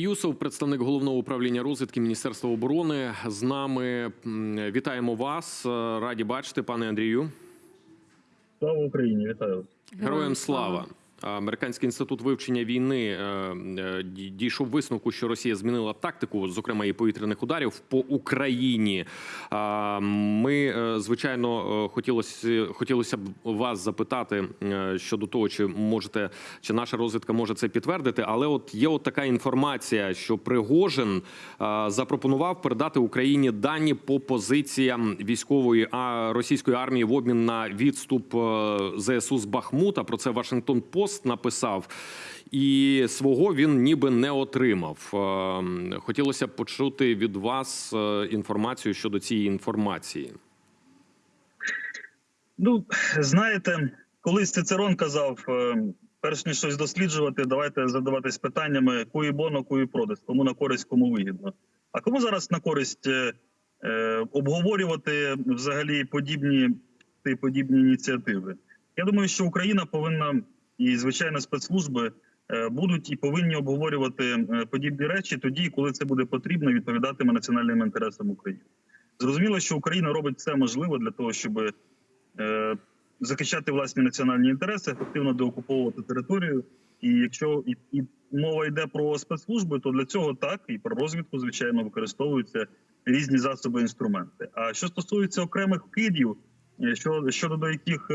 Юсов, представник головного управління розвідки Міністерства оборони, з нами. Вітаємо вас. Е, Раді бачити, пане Андрію. Слава Україні, вітаю. Героям слава. Американський інститут вивчення війни е, е, ді- дійшов висновку, що Росія змінила тактику, зокрема і повітряних ударів по Україні. Ми, е, звичайно, хотілося хотілося б вас запитати щодо того, чи можете, чи наша розвідка може це підтвердити. Але от є от така інформація, що Пригожин запропонував передати Україні дані по позиціям військової а російської армії в обмін на відступ ЗСУ з Бахмута. Про це Вашингтон Пост написав. І свого він ніби не отримав. Е, Хотілося б почути від вас е, інформацію щодо цієї інформації. Ну, знаєте, колись Цицерон казав: е, перш ніж щось досліджувати, давайте задаватись питаннями куї боно, куї продес, кому на користь, кому вигідно. А кому зараз на користь е, обговорювати взагалі подібні подібні ініціативи? Я думаю, що Україна повинна і звичайно спецслужби е, будуть і повинні обговорювати е, подібні речі тоді, коли це буде потрібно, відповідатиме національним інтересам України. Зрозуміло, що Україна робить все можливе для того, щоб е, захищати власні національні інтереси, ефективно деокуповувати територію. І якщо і, і мова йде про спецслужби, то для цього так і про розвідку, звичайно, використовуються різні засоби інструменти. А що стосується окремих вкидів, що щодо до яких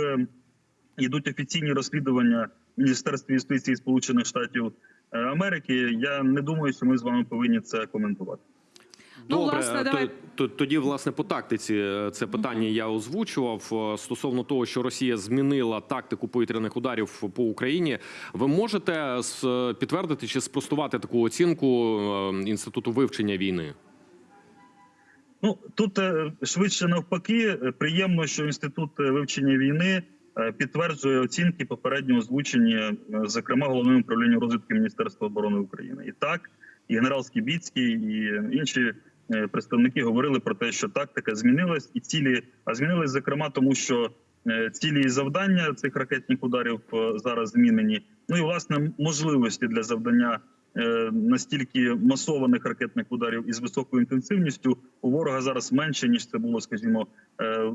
йдуть офіційні розслідування в Міністерстві юстиції Сполучених Штатів е, Америки, я не думаю, що ми з вами повинні це коментувати. Ну, Добре, власне, давай- тоді, власне, по тактиці е, це питання я озвучував е, стосовно того, що Росія змінила тактику повітряних ударів по Україні. Ви можете підтвердити чи спростувати таку оцінку е, інституту вивчення війни? Ну тут е, швидше навпаки, е, приємно, що інститут е, вивчення війни е, підтверджує оцінки попередньо озвучені, е, зокрема головним управлінням розвідки Міністерства оборони України. І так, і генерал Скібіцький, і інші е, представники говорили про те, що тактика змінилась, і цілі а змінились зокрема, тому що е, цілі і завдання цих ракетних ударів е, зараз змінені. Ну і власне можливості для завдання е, настільки масованих ракетних ударів із високою інтенсивністю у ворога зараз менше ніж це було, скажімо, е,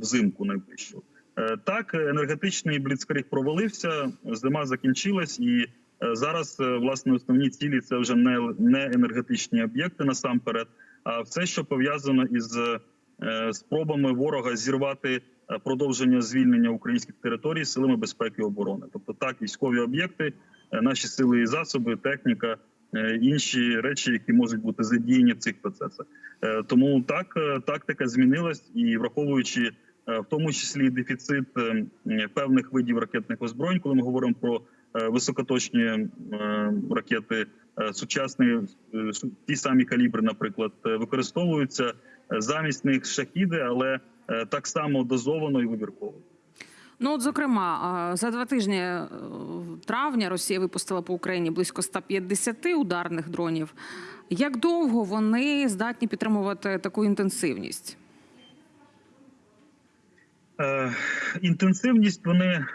взимку найближчу. Е, Так, енергетичний бліцкриг провалився, зима закінчилась, і е, зараз е, власне основні цілі це вже не, не енергетичні об'єкти насамперед, а все, що пов'язано із спробами ворога зірвати продовження звільнення українських територій силами безпеки і оборони. Тобто, так, військові об'єкти, наші сили і засоби, техніка, інші речі, які можуть бути задіяні в цих процесах. Тому так тактика змінилась, і враховуючи в тому числі дефіцит е, певних видів ракетних озброєнь, коли ми говоримо про е, високоточні е, ракети, е, сучасні е, ті самі калібри, наприклад, е, використовуються е, замість них шахіди, але е, так само дозовано і вибірково. Ну, от, зокрема, за два тижні е, травня Росія випустила по Україні близько 150 ударних дронів. Як довго вони здатні підтримувати таку інтенсивність? Е, Інтенсивність вони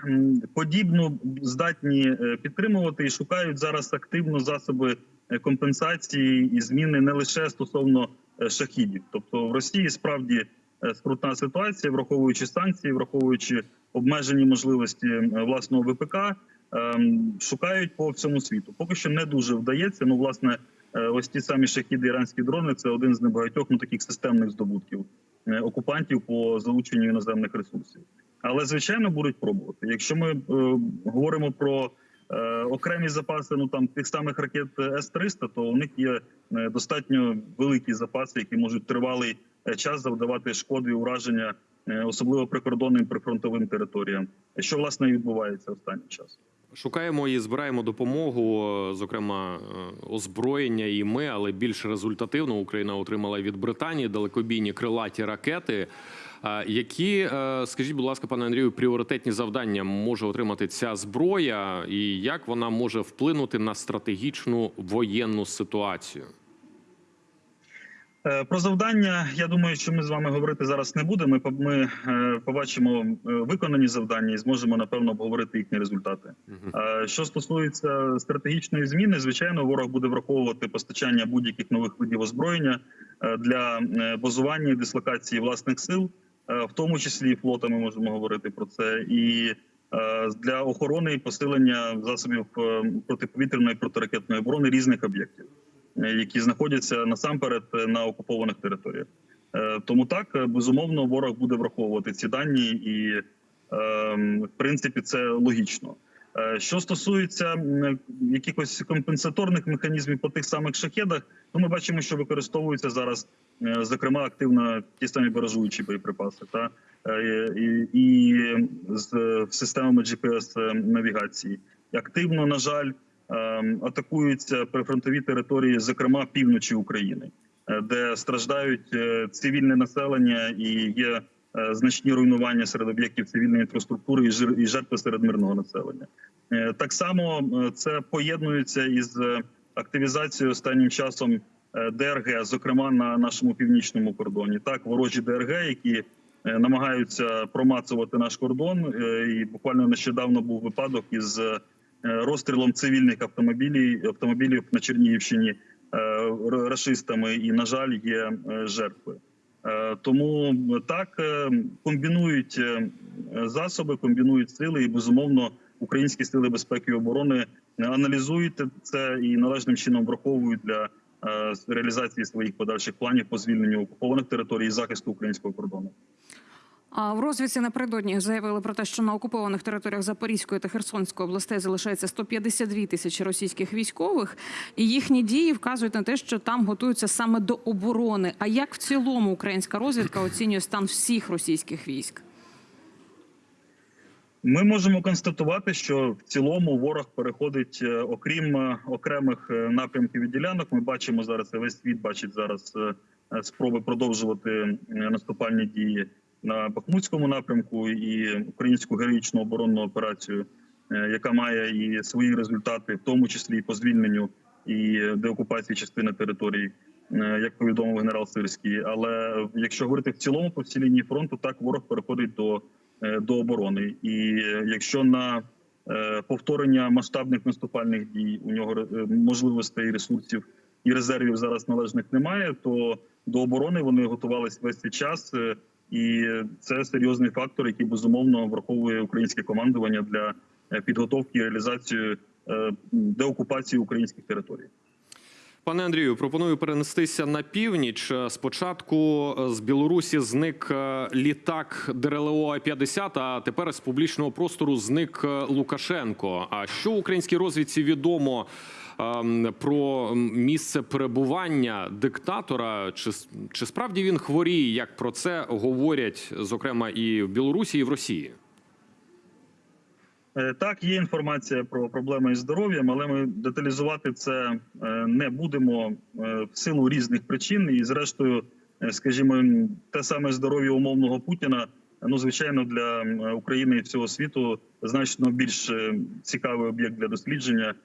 подібно здатні е, підтримувати і шукають зараз активно засоби е, компенсації і зміни не лише стосовно шахідів. Тобто в Росії справді скрутна ситуація, враховуючи санкції, враховуючи обмежені можливості власного ВПК, е, шукають по всьому світу. Поки що не дуже вдається. Ну, власне, ось ті самі шахіди, іранські дрони це один з небагатьох ну таких системних здобутків окупантів по залученню іноземних ресурсів. Але звичайно будуть пробувати. Якщо ми е, говоримо про е, окремі запаси, ну там тих самих ракет С 300 то у них є е, достатньо великі запаси, які можуть тривалий е, час завдавати шкоди і ураження, е, особливо прикордонним прифронтовим територіям, що власне відбувається останнім часом. Шукаємо і збираємо допомогу, зокрема е, озброєння і ми, але більш результативно Україна отримала від Британії далекобійні крилаті ракети. Які, е, скажіть, будь ласка, пане Андрію, пріоритетні завдання може отримати ця зброя, і як вона може вплинути на стратегічну воєнну ситуацію? Е, Про завдання я думаю, що ми з вами говорити зараз не будемо. Ми, е, побачимо е, виконані завдання і зможемо напевно обговорити їхні результати. Що стосується стратегічної зміни, звичайно, ворог буде враховувати постачання будь-яких нових видів озброєння для базування і дислокації власних сил, в тому числі і флота. Ми можемо говорити про це і. Для охорони і посилення засобів протиповітряної протиракетної оборони різних об'єктів, які знаходяться насамперед е, на окупованих територіях. Е, Тому так е, безумовно ворог буде враховувати ці дані, і е, в принципі це логічно. Що стосується якихось компенсаторних механізмів по тих самих шахедах, то ми бачимо, що використовуються зараз, зокрема, активно ті самі баражуючі боєприпаси, та і, і з системами GPS навігації. Активно, на жаль, атакуються прифронтові території, зокрема півночі України, е, де страждають е, цивільне населення і є е, значні руйнування серед об'єктів цивільної інфраструктури і жертви серед мирного населення. Так само це поєднується із активізацією останнім часом ДРГ, зокрема на нашому північному кордоні. Так, ворожі ДРГ, які намагаються промацувати наш кордон, і буквально нещодавно був випадок із розстрілом цивільних автомобілів автомобілів на Чернігівщині е, р- рашистами, і на жаль, є е, жертви. Е, Тому так е, комбінують е, засоби, комбінують сили, і безумовно українські сили безпеки і оборони аналізують це і належним чином враховують для е, реалізації своїх подальших планів по звільненню окупованих територій і захисту українського кордону. А в розвідці напередодні заявили про те, що на окупованих територіях Запорізької та Херсонської областей залишається 152 тисячі російських військових, і їхні дії вказують на те, що там готуються саме до оборони. А як в цілому українська розвідка оцінює стан всіх російських військ? Ми можемо констатувати, що в цілому ворог переходить, е, окрім е, окремих е, напрямків і ділянок. Ми бачимо зараз весь світ бачить зараз спроби продовжувати наступальні дії на Бахмутському напрямку і українську героїчну оборонну операцію, е, яка має і свої результати, в тому числі і по звільненню і деокупації частини території, е, як повідомив генерал Сирський. Але якщо говорити в цілому по всій лінії фронту, так ворог переходить до е, до оборони. І е, якщо на е, повторення масштабних наступальних дій у нього е, можливостей, ресурсів і резервів зараз належних немає, то до оборони вони готувалися весь цей час. І це серйозний фактор, який безумовно враховує українське командування для е, підготовки і реалізації е, деокупації українських територій. Пане Андрію, пропоную перенестися на північ. Спочатку е, з Білорусі зник літак ДРЛО 50 а тепер з публічного простору зник Лукашенко. А що українській розвідці відомо про місце перебування диктатора? Чи, чи справді він хворіє? Як про це говорять, зокрема, і в Білорусі, і в Росії? Е, Так, є інформація про проблеми із здоров'ям, але ми деталізувати це е, не будемо е, в силу різних причин. І, зрештою, скажімо, те саме здоров'я умовного Путіна, ну звичайно, для України і всього світу значно більш цікавий об'єкт для дослідження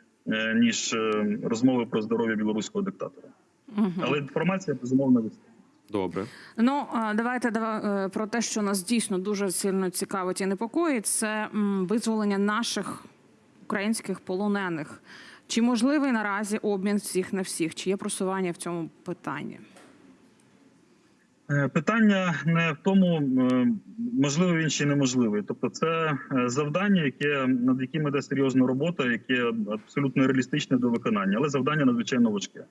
ніж е, розмови про здоров'я білоруського диктатора. Мгм. Але інформація безумовно вистачить. Добре. Ну давайте дава- е, про те, що нас дійсно дуже сильно цікавить і непокоїть, це визволення наших українських полонених. Чи можливий наразі обмін всіх на всіх? Чи є просування в цьому питанні? Е, Питання не в тому, е, можливо він чи неможливий. Тобто, це е, завдання, яке над яким іде серйозна робота, яке абсолютно реалістичне до виконання, але завдання надзвичайно важке.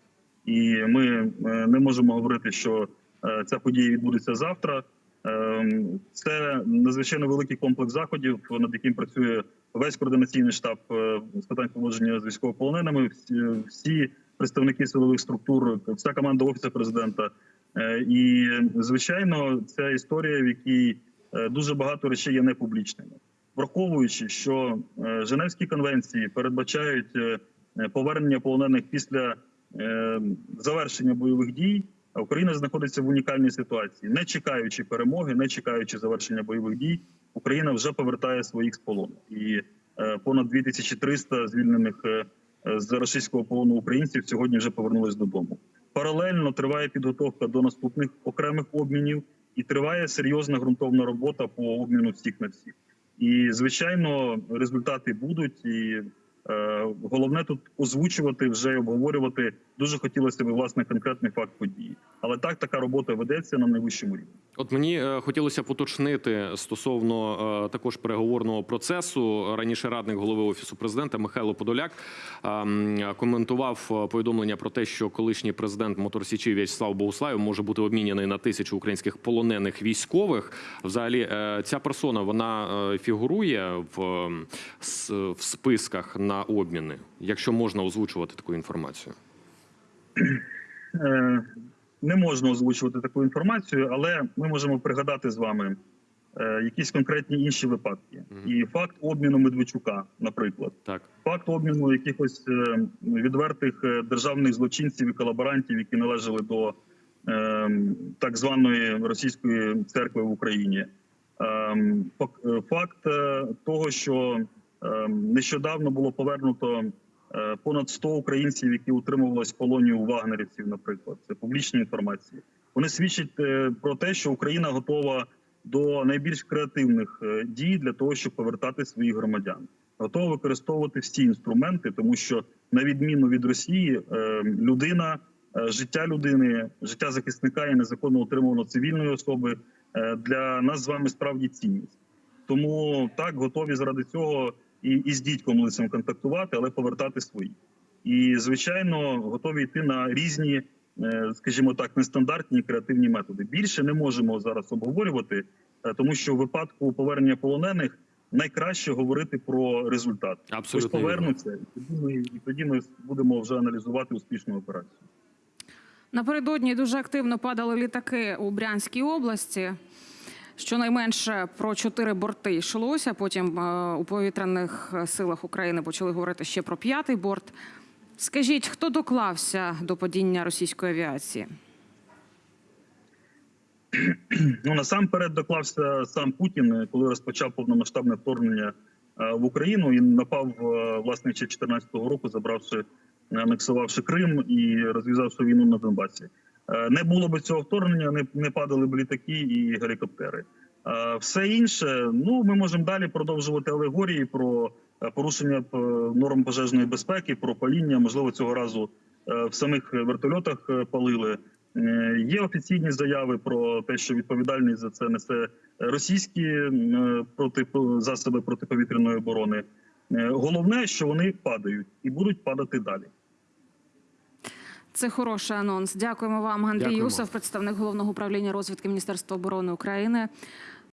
І ми е, не можемо говорити, що е, ця подія відбудеться завтра. Е, Це надзвичайно великий комплекс заходів, над яким працює весь координаційний штаб з питань поводження з військовополоненими. Всі, представники силових структур, вся команда офісу президента. І звичайно, це історія, в якій дуже багато речей є непублічними, враховуючи, що е, Женевські конвенції передбачають е, е, повернення полонених після е, завершення бойових дій. А Україна знаходиться в унікальній ситуації, не чекаючи перемоги, не чекаючи завершення бойових дій, Україна вже повертає своїх з полону. І е, понад 2300 звільнених е, е, з російського полону українців сьогодні вже повернулись додому. Паралельно триває підготовка до наступних окремих обмінів, і триває серйозна ґрунтовна робота по обміну всіх на всіх. І звичайно, результати будуть. І е, головне тут озвучувати вже обговорювати. Дуже хотілося б власне конкретний факт події. Але так така робота ведеться на найвищому рівні. От мені е, хотілося поточнити стосовно е, також переговорного процесу. Раніше радник голови офісу президента Михайло Подоляк коментував е, повідомлення про те, що колишній президент Моторсічі В'ячеслав Богуслаєв може бути обміняний на тисячу українських полонених військових. Взагалі, ця персона вона фігурує в, в списках на обміни, якщо можна озвучувати таку інформацію. Не можна озвучувати таку інформацію, але ми можемо пригадати з вами е, якісь конкретні інші випадки. Мгм. І факт обміну Медведчука, наприклад, Так, факт обміну якихось е, відвертих е, державних злочинців і колаборантів, які належали до е, так званої російської церкви в Україні. Ем, фак- е, Факт е, того, що ем, нещодавно було повернуто понад 100 українців, які утримувалися в у вагнерівців, наприклад, це публічні інформації. Вони свідчать е, про те, що Україна готова до найбільш креативних е, дій для того, щоб повертати своїх громадян, готова використовувати всі інструменти, тому що на відміну від Росії, е, людина, е, життя людини, життя захисника і незаконно утримуваної цивільної особи е, для нас з вами справді цінність. Тому так готові заради цього і, і з дідьком лицем контактувати, але повертати свої. І звичайно, готові йти на різні, е, скажімо так, нестандартні креативні методи. Більше не можемо зараз обговорювати, е, тому що в випадку повернення полонених найкраще говорити про результат. Абсолютно вірно. повернуться, і тоді ми і тоді ми будемо вже аналізувати успішну операцію. Напередодні дуже активно падали літаки у Брянській області. Щонайменше про чотири борти йшлося. Потім е, у повітряних силах України почали говорити ще про п'ятий борт. Скажіть, хто доклався до падіння російської авіації? Ну насамперед доклався сам Путін, е, коли розпочав повномасштабне вторгнення е, в Україну і напав е, власне ще 2014 року, забравши анексувавши Крим і розв'язавши війну на Донбасі. Е, Не було б цього вторгнення, не, не падали б літаки і гелікоптери. Е, Все інше, ну ми можемо далі продовжувати алегорії про е, порушення норм пожежної безпеки, про паління. Можливо, цього разу в самих вертольотах палили. Є офіційні заяви про те, що відповідальність за це несе російські проти засоби протиповітряної оборони. Головне, що вони падають і будуть падати далі. Це хороший анонс. Дякуємо вам, Андрій Дякуємо. Юсов, представник головного управління розвідки Міністерства оборони України.